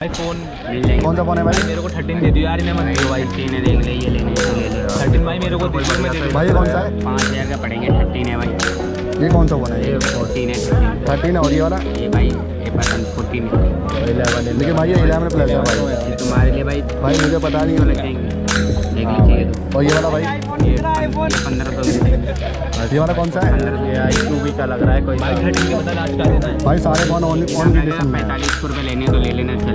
भाई फ़ोन मिल जाएँगे। कौन सा फ़ोन है भाई? मेरे को थर्टीन दे दियो यार इन्हें मत भाई तीन है। देख ले ये लेने ले ले थर्टीन भाई मेरे को दे दियो दे भाई ये कौन सा है? पाँच हज़ार का पड़ेंगे थर्टीन है भाई। ये कौन सा फ़ोन है? ये फोर्टीन है थर्टीन और ये वाला? ये भाई ये पसंद फोर्टीन है। लेकिन भाई ये इलेवन प्लस है भाई। तुम्हारे लिए भाई। भाई मुझे पता नहीं तो है लग जाएँगे देख लीजिए। तो और ये वाला भाई? पंद्रह सौ ये वाला कौन सा है? आई टू भी का लग रहा है कोई भाई थर्टीन के सारे फ़ोन ऑन ऑन पैंतालीस सौ रुपये लेने तो ले लेना चल।